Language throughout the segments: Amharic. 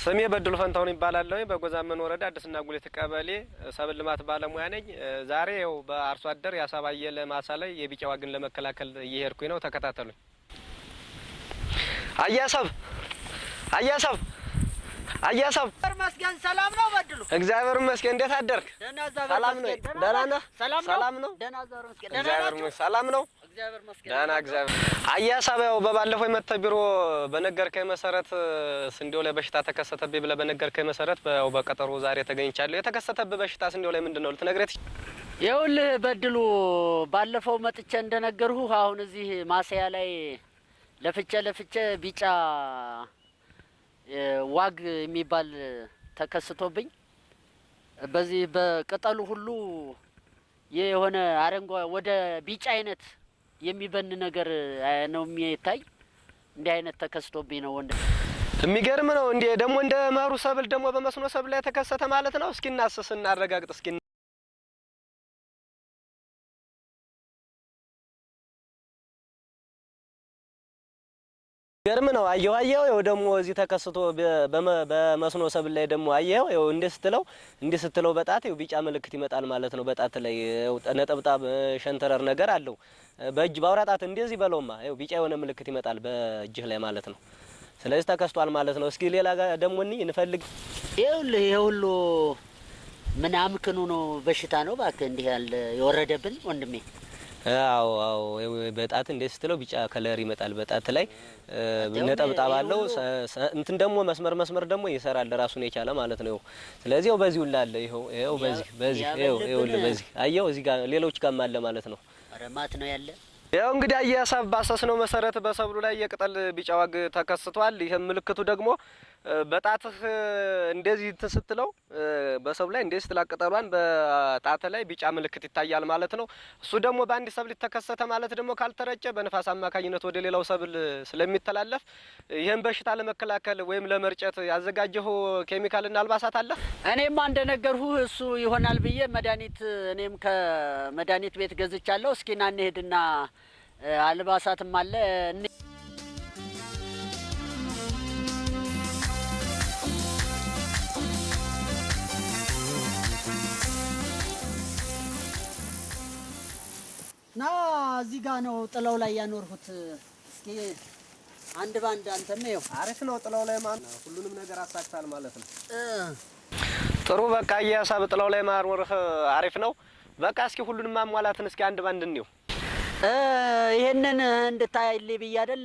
ስሜ በድሉ ፈንታሁን ይባላለሁ። በጎዛመን ወረዳ አዲስና ጉሌት ቀበሌ ሰብል ልማት ባለሙያ ነኝ። ዛሬ ያው በአርሶ አደር ያሳባየለ ማሳ ላይ የቢጫ ዋግን ለመከላከል እየሄድኩኝ ነው። ተከታተሉኝ። አያሰብ አያሰብ አያሰብ፣ መስገን ሰላም ነው። በድሉ እግዚአብሔር ይመስገን። እንዴት አደርክ? ሰላም ነው? ደህና ነህ? ሰላም ነው። ሰላም ነው? ደህና እግዚአብሔር አያሰብ፣ ያው በባለፈው የመተህ ቢሮ በነገርከኝ መሰረት ስንዴው ላይ በሽታ ተከሰተብኝ ብለህ በነገርከኝ መሰረት ያው በቀጠሮ ዛሬ ተገኝቻለሁ። የተከሰተብህ በሽታ ስንዴው ላይ ምንድን ነው ልትነግረኝ? ይኸውልህ በድሉ ባለፈው መጥቼ እንደነገርሁ አሁን እዚህ ማሳያ ላይ ለፍቼ ለፍቼ ቢጫ ዋግ የሚባል ተከስቶብኝ በዚህ በቅጠሉ ሁሉ የሆነ አረንጓ ወደ ቢጫ አይነት የሚበን ነገር ነው የሚታይ። እንዲህ አይነት ተከስቶብኝ ነው ወንድ የሚገርም ነው እንዴ! ደግሞ እንደ መሩ ሰብል ደግሞ በመስኖ ሰብል ላይ ተከሰተ ማለት ነው። እስኪ እናስስ እናረጋግጥ እስኪ ገርም ነው። አየሁ አየሁ ይኸው ደግሞ እዚህ ተከስቶ በመስኖ ሰብል ላይ ደግሞ አየኸው ይኸው እንዲህ ስትለው እንዲህ ስትለው በጣት ይኸው ቢጫ ምልክት ይመጣል ማለት ነው። በጣት ላይ ነጠብጣብ ሸንተረር ነገር አለው። በእጅ ጣት እንደዚህ በለውማ ይኸው ቢጫ የሆነ ምልክት ይመጣል በእጅህ ላይ ማለት ነው። ስለዚህ ተከስቷል ማለት ነው። እስኪ ሌላ ደግሞ እንይ እንፈልግ። ይኸውልህ ይሄ ሁሉ ምን አምክኑ ነው በሽታ ነው እባክህ እንዲህ ያለ የወረደብን ወንድሜ። አዎ አዎ ይኸው በጣት እንዴት ስትለው ቢጫ color ይመጣል በጣት ላይ ነጠብጣብ አለው። እንትን ደግሞ መስመር መስመር ደግሞ ይሰራል ራሱን የቻለ ማለት ነው። ይኸው ስለዚህ ይኸው በዚሁ ላለ ይኸው ይኸው በዚህ በዚህ ይኸው ይኸውልህ በዚህ አየው እዚህ ጋር ሌሎች ጋርም አለ ማለት ነው። ረማት ነው ያለ ያው እንግዲህ አየሀሳብ ባሰስነው መሰረት በሰብሉ ላይ የቅጠል ቢጫ ዋግ ተከስቷል። ይህም ምልክቱ ደግሞ በጣትህ እንደዚህ ስትለው በሰብሉ ላይ እንደዚህ ስትላ ቅጠሏን በጣት ላይ ቢጫ ምልክት ይታያል ማለት ነው። እሱ ደግሞ በአንድ ሰብል ተከሰተ ማለት ደግሞ ካልተረጨ በንፋስ አማካኝነት ወደ ሌላው ሰብል ስለሚተላለፍ ይህን በሽታ ለመከላከል ወይም ለመርጨት ያዘጋጀው ኬሚካልና አልባሳት አለ። እኔማ እንደነገርሁህ እሱ ይሆናል ብዬ መድኃኒት እኔም ከመድኃኒት ቤት ገዝቻለሁ። እስኪ እንሄድና አልባሳትም አለ እኔ- ና እዚህ ጋ ነው ጥለው ላይ ያኖርሁት። እስኪ አንድ ባንድ አንተም ይኸው አሪፍ ነው። ጥላው ላይ ማን ሁሉንም ነገር አሳክታል ማለት ነው። እ፣ ጥሩ በቃ የሀሳብ ጥላው ላይ ማኖርህ አሪፍ ነው። በቃ እስኪ ሁሉንም ማሟላትን እስኪ አንድ ባንድ እንየው። እ፣ ይሄንን እንድታይልኝ ብዬ አይደል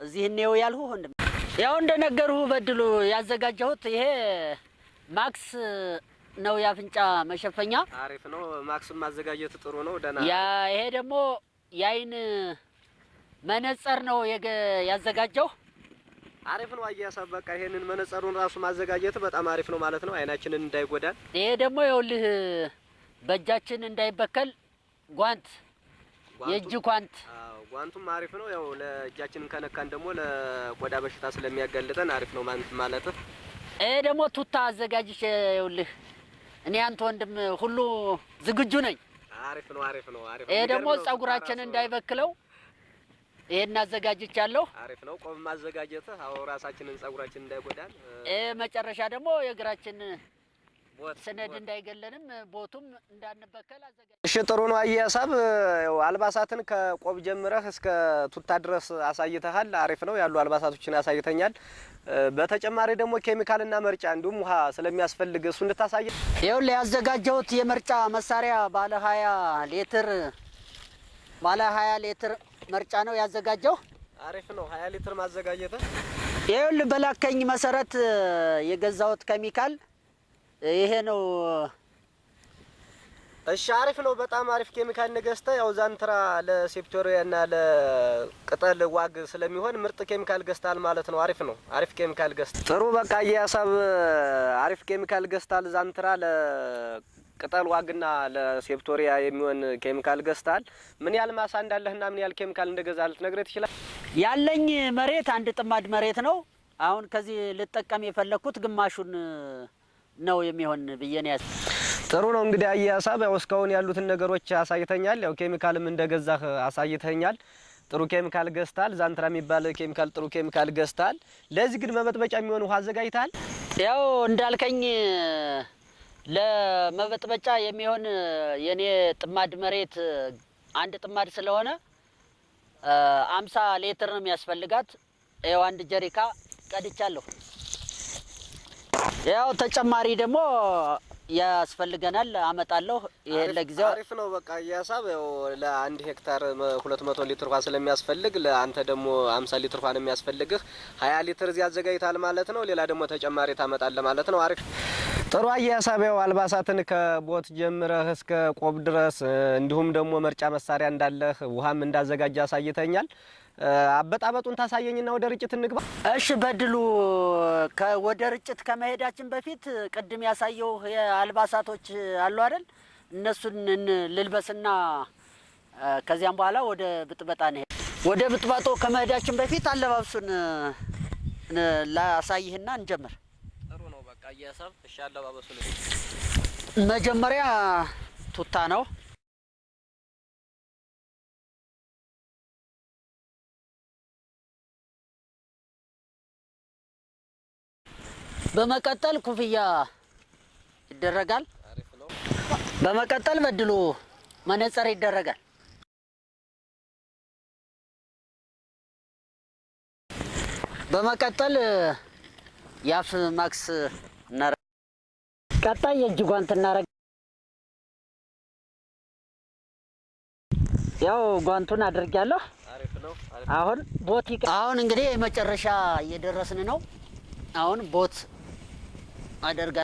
እዚህ እኔው ያልሁ ወንድም። ያው እንደነገርሁ በድሉ ያዘጋጀሁት ይሄ ማክስ ነው የአፍንጫ መሸፈኛ። አሪፍ ነው። ማክስም ማዘጋጀት ጥሩ ነው። ደህና ያ ይሄ ደግሞ የአይን መነጸር ነው ያዘጋጀው። አሪፍ ነው። አያሳብ በቃ ይሄንን መነጸሩን ራሱ ማዘጋጀት በጣም አሪፍ ነው ማለት ነው። አይናችንን እንዳይጎዳን ይሄ ደግሞ ይኸውልህ በእጃችን እንዳይበከል ጓንት፣ የእጅ ጓንት ጓንቱም አሪፍ ነው። ያው ለእጃችንን ከነካን ደግሞ ለቆዳ በሽታ ስለሚያጋልጠን አሪፍ ነው ማለት ማለት ይሄ ደግሞ ቱታ አዘጋጅቼ ይኸውልህ እኔ አንተ ወንድም ሁሉ ዝግጁ ነኝ። አሪፍ ነው። አሪፍ ነው። አሪፍ ይሄ የሚገርም ደግሞ ነው። ጸጉራችን እንዳይበክለው ይሄን አዘጋጅቻለሁ። አሪፍ ነው። ቆብ ማዘጋጀትህ ራሳችንን ጸጉራችን እንዳይጎዳን ይሄ መጨረሻ ደግሞ የእግራችን ሰነድ እንዳይገለንም ቦቱም እንዳንበከል አዘጋጅ እሺ ጥሩ ነው። አያሳብ ያው አልባሳትን ከቆብ ጀምረህ እስከ ቱታ ድረስ አሳይተሃል። አሪፍ ነው ያሉ አልባሳቶችን አሳይተኛል። እ፣ በተጨማሪ ደግሞ ኬሚካልና መርጫ እንዲሁም ውሃ ስለሚያስፈልግ እሱ እንድታሳይ ይኸውልህ ያዘጋጀሁት የመርጫ መሳሪያ ባለ ሀያ ሊትር ባለ ሀያ ሊትር መርጫ ነው ያዘጋጀው። አሪፍ ነው። ሀያ ሊትር ማዘጋጀትህ ይኸውልህ በላከኝ መሰረት የገዛሁት ኬሚካል ይሄ ነው። እሺ አሪፍ ነው። በጣም አሪፍ ኬሚካል ነገዝተ ያው ዛንትራ ለሴፕቶሪያ እና ለቅጠል ዋግ ስለሚሆን ምርጥ ኬሚካል ገዝታል ማለት ነው። አሪፍ ነው። አሪፍ ኬሚካል ገዝታ ጥሩ በቃ የሀሳብ አሪፍ ኬሚካል ገዝታል። ዛንትራ ለቅጠል ዋግና ለሴፕቶሪያ የሚሆን ኬሚካል ገዝታል። ምን ያህል ማሳ እንዳለህና ምን ያህል ኬሚካል እንደገዛ ልትነግረኝ ትችላል? ያለኝ መሬት አንድ ጥማድ መሬት ነው። አሁን ከዚህ ልጠቀም የፈለግኩት ግማሹን ነው የሚሆን ብዬ ነው ያስ ጥሩ ነው እንግዲህ አየህ ሀሳብ ያው እስካሁን ያሉትን ነገሮች አሳይተኛል። ያው ኬሚካልም እንደገዛህ አሳይተኛል። ጥሩ ኬሚካል ገዝታል። ዛንትራ የሚባል ኬሚካል ጥሩ ኬሚካል ገዝታል። ለዚህ ግን መበጥበጫ የሚሆን ውሃ አዘጋጅተሃል? ያው እንዳልከኝ ለመበጥበጫ የሚሆን የኔ ጥማድ መሬት አንድ ጥማድ ስለሆነ አምሳ ሌትር ነው የሚያስፈልጋት። ያው አንድ ጀሪካ ቀድቻለሁ። ያው ተጨማሪ ደግሞ ያስፈልገናል አመጣለሁ። ይሄን ለጊዜው አሪፍ ነው። በቃ የሀሳብ ያው ለአንድ ሄክታር ሁለት መቶ ሊትር ውሃ ስለሚያስፈልግ ለአንተ ደግሞ አምሳ ሊትር ውሃ ነው የሚያስፈልግህ። ሀያ ሊትር እዚህ አዘጋጅታል ማለት ነው። ሌላ ደግሞ ተጨማሪ ታመጣለህ ማለት ነው። አሪፍ ጥሩ አየህ ሀሳብ ያው አልባሳትን ከቦት ጀምረህ እስከ ቆብ ድረስ እንዲሁም ደግሞ መርጫ መሳሪያ እንዳለህ ውሃም እንዳዘጋጀ አሳይተኛል። አበጣበጡን ታሳየኝና ወደ ርጭት እንግባ። እሺ በድሉ ወደ ርጭት ከመሄዳችን በፊት ቅድም ያሳየው የአልባሳቶች አሉ አይደል? እነሱን ልልበስና ከዚያም በኋላ ወደ ብጥበጣ እንሄድ። ወደ ብጥበጦ ከመሄዳችን በፊት አለባብሱን ላሳይህና እንጀምር። ጥሩ ነው። በቃ ሀሳብ እሺ፣ አለባበሱ መጀመሪያ ቱታ ነው። በመቀጠል ኩፍያ ይደረጋል። በመቀጠል በድሉ መነጽር ይደረጋል። በመቀጠል የአፍ ማክስ እናረ ቀጣይ የእጅ ጓንት እናረግ ያው ጓንቱን አድርጊያለሁ። አሁን ቦት አሁን እንግዲህ የመጨረሻ እየደረስን ነው። አሁን ቦት አደርጋ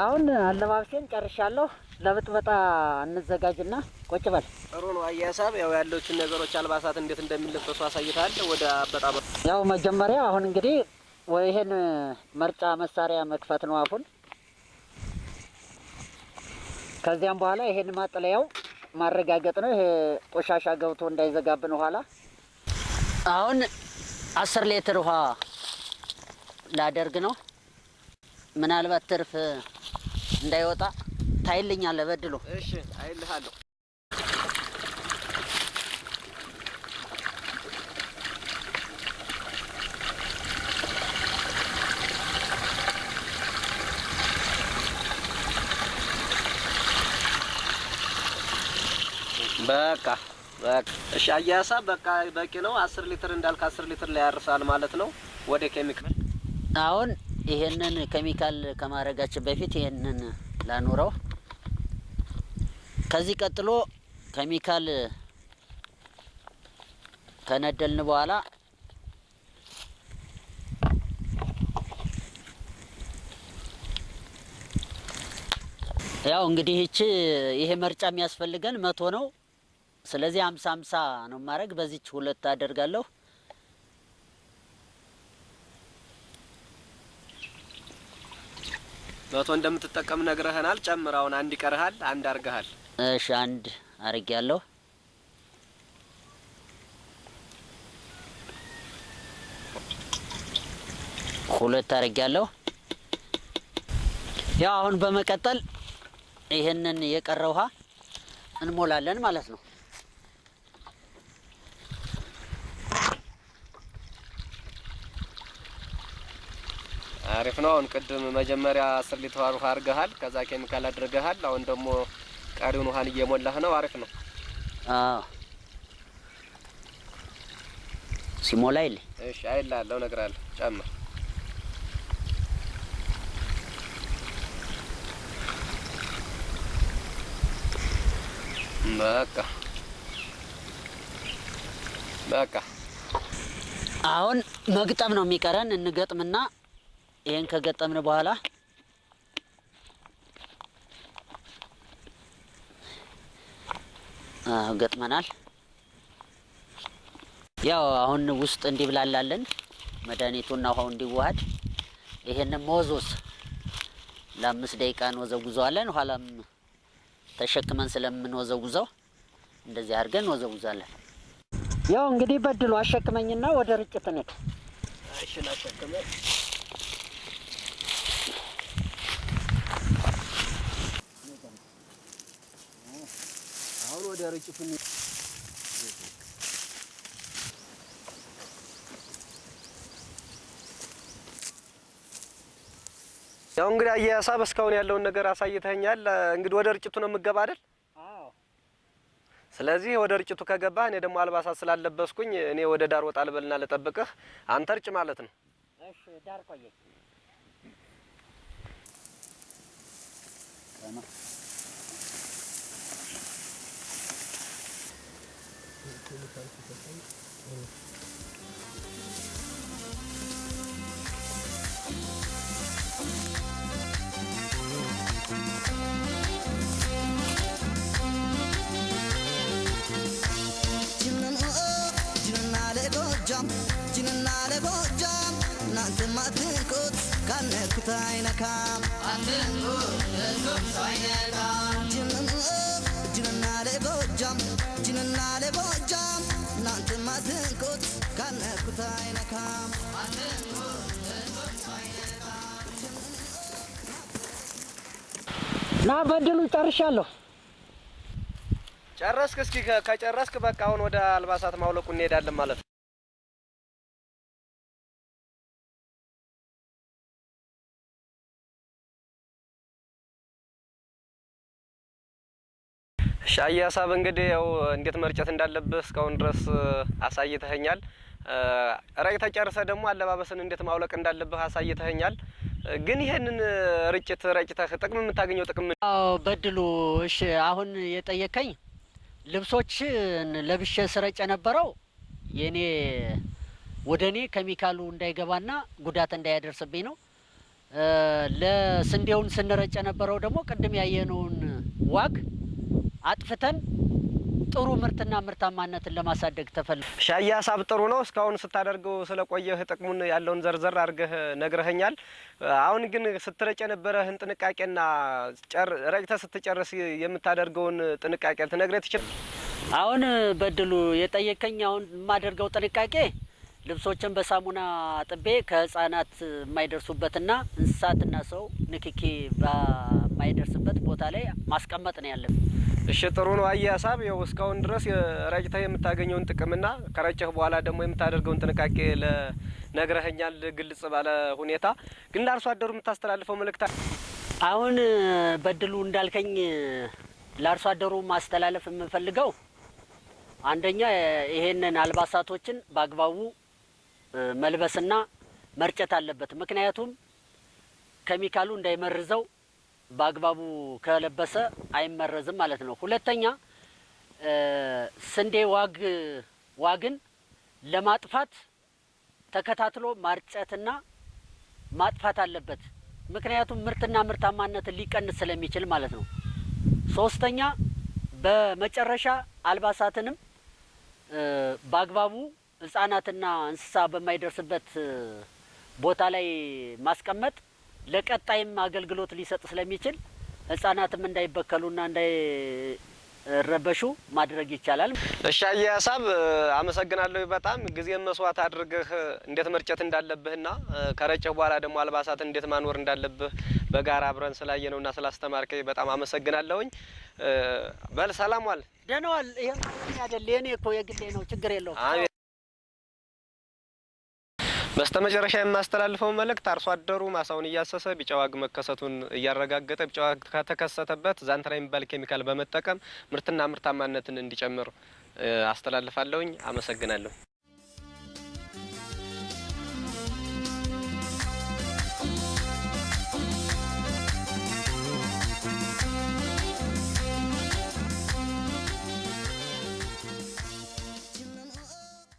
አሁን አለባብሴን ጨርሻለሁ። ለብጥበጣ እንዘጋጅና ቁጭ በል። ጥሩ ነው። አየህ ሀሳብ ያው ያለችን ነገሮች አልባሳት እንዴት እንደሚለበሱ አሳይተሃል። ወደ አበጣበ ያው መጀመሪያ አሁን እንግዲህ ወይ ይሄን መርጫ መሳሪያ መክፈት ነው አፉን። ከዚያም በኋላ ይሄን ማጥለያው ማረጋገጥ ነው። ይሄ ቆሻሻ ገብቶ እንዳይዘጋብን ኋላ። አሁን አስር ሊትር ውሃ ላደርግ ነው። ምናልባት ትርፍ እንዳይወጣ ታይልኛለህ በድሉ። እሺ፣ አይልሃለሁ። በቃ በቃ እሺ። ሀሳብ በቃ በቂ ነው። አስር ሊትር እንዳልክ አስር ሊትር ላይ ያርሳል ማለት ነው። ወደ ኬሚካል አሁን ይሄንን ኬሚካል ከማድረጋችን በፊት ይሄንን ላኑረው። ከዚህ ቀጥሎ ኬሚካል ከነደልን በኋላ ያው እንግዲህ ይቺ ይሄ መርጫ የሚያስፈልገን መቶ ነው። ስለዚህ ሀምሳ ሀምሳ ነው ማድረግ። በዚች ሁለት አደርጋለሁ። መቶ እንደምትጠቀም ነግረህናል። ጨምር። አሁን አንድ ይቀርሃል። አንድ አርገሃል። እሺ አንድ አርጌያለሁ። ሁለት አርጌያለሁ። ያው አሁን በመቀጠል ይህንን የቀረ ውሃ እንሞላለን ማለት ነው። አሪፍ ነው። አሁን ቅድም መጀመሪያ አስር ሊትር ውሃ አርገሃል። ከዛ ኬሚካል አድርገሃል። አሁን ደግሞ ቀሪውን ውሃን እየሞላህ ነው። አሪፍ ነው። አዎ ሲሞላ ይል እሺ፣ አይልሃለሁ፣ እነግርሃለሁ። ጨምር። በቃ በቃ አሁን መግጠም ነው የሚቀረን። እንገጥምና ይሄን ከገጠምን በኋላ ገጥመናል። ያው አሁን ውስጥ እንዲብላላለን መድኃኒቱና ውሃው እንዲዋሃድ ይሄንን ሞዞስ ለአምስት ደቂቃ እንወዘጉዘዋለን። ኋላም ተሸክመን ስለምንወዘጉዘው እንደዚህ አድርገን እንወዘጉዛለን። ያው እንግዲህ በድሉ አሸክመኝና ወደ ርጭት እንሂድ። እሺ ላሸክመ አሁን ወደ ርጭቱ ያው እንግዲህ አያያሳብ እስካሁን ያለውን ነገር አሳይተኛል። እንግዲህ ወደ ርጭቱ ነው የምገባ አይደል? ስለዚህ ወደ ርጭቱ ከገባህ እኔ ደግሞ አልባሳት ስላለበስኩኝ እኔ ወደ ዳር ወጣ ልበልና ልጠብቅህ፣ አንተ ርጭ ማለት ነው። እሺ ዳር ቆየኝ። ጅንና ለጎጃም ጅንና ለጎጃም እናንተ ማትንኩት ካነኩት አይነካም ጅንና ካነኩት አይነካም ና በድሉ ጨርሻለሁ። ጨረስክ? እስኪ ከጨረስክ በቃ አሁን ወደ አልባሳት ማውለቁ እንሄዳለን ማለት ነው። ሻይ ሀሳብ እንግዲህ ያው እንዴት መርጨት እንዳለብህ እስካሁን ድረስ አሳይተኸኛል። ረጭተህ ጨርሰህ ደግሞ አለባበስን እንዴት ማውለቅ እንዳለብህ አሳይተኸኛል። ግን ይሄንን ርጭት ረጭተህ ጥቅም የምታገኘው ጥቅም በድሉ እሺ፣ አሁን የጠየቀኝ ልብሶችን ለብሼ ስረጭ የነበረው የኔ ወደ እኔ ኬሚካሉ እንዳይገባና ጉዳት እንዳያደርስብኝ ነው። ለስንዴውን ስንረጭ የነበረው ደግሞ ቅድም ያየነውን ዋግ አጥፍተን ጥሩ ምርትና ምርታማነትን ለማሳደግ ተፈልጎ ሻይ ሀሳብ ጥሩ ነው። እስካሁን ስታደርገው ስለቆየህ ጥቅሙን ያለውን ዘርዘር አድርገህ ነግረኸኛል። አሁን ግን ስትረጭ የነበረህን ጥንቃቄና ረጭተህ ስትጨርስ የምታደርገውን ጥንቃቄ ልትነግረኝ ትችል? አሁን በድሉ የጠየቀኝ አሁን የማደርገው ጥንቃቄ ልብሶችን በሳሙና አጥቤ ከህፃናት የማይደርሱበትና እንስሳትና ሰው ንክኪ በማይደርስበት ቦታ ላይ ማስቀመጥ ነው ያለብን። እሺ ጥሩ ነው። አየህ ሀሳብ ያው እስካሁን ድረስ ረጭተህ የምታገኘውን ጥቅምና ከረጨህ በኋላ ደግሞ የምታደርገውን ጥንቃቄ ለነግረኸኛል ግልጽ ባለ ሁኔታ። ግን ለአርሶ አደሩ የምታስተላልፈው መልእክት? አሁን በድሉ እንዳልከኝ ለአርሶ አደሩ ማስተላለፍ የምንፈልገው አንደኛ ይሄንን አልባሳቶችን በአግባቡ መልበስና መርጨት አለበት። ምክንያቱም ኬሚካሉ እንዳይመርዘው በአግባቡ ከለበሰ አይመረዝም ማለት ነው። ሁለተኛ ስንዴ ዋግ ዋግን ለማጥፋት ተከታትሎ ማርጨትና ማጥፋት አለበት። ምክንያቱም ምርትና ምርታማነትን ሊቀንስ ስለሚችል ማለት ነው። ሶስተኛ በመጨረሻ አልባሳትንም በአግባቡ ሕጻናትና እንስሳ በማይደርስበት ቦታ ላይ ማስቀመጥ ለቀጣይም አገልግሎት ሊሰጥ ስለሚችል ሕጻናትም እንዳይበከሉና እንዳይረበሹ ማድረግ ይቻላል። አየህ ሀሳብ አመሰግናለሁ። በጣም ጊዜን መስዋዕት አድርገህ እንዴት መርጨት እንዳለብህና ከረጨህ በኋላ ደግሞ አልባሳትን እንዴት ማኖር እንዳለብህ በጋራ አብረን ስላየነውና ስላስተማርከኝ በጣም አመሰግናለሁኝ። በል ሰላም ዋል። ደህና ዋል። ይሄ አይደል የኔ እኮ የግሌ ነው፣ ችግር የለውም። አሜን። በስተ መጨረሻ የማስተላልፈው መልእክት አርሶ አደሩ ማሳውን እያሰሰ ቢጫ ዋግ መከሰቱን እያረጋገጠ ቢጫ ዋግ ከተከሰተበት ዛንትራ የሚባል ኬሚካል በመጠቀም ምርትና ምርታማነትን እንዲጨምር አስተላልፋለሁኝ። አመሰግናለሁ።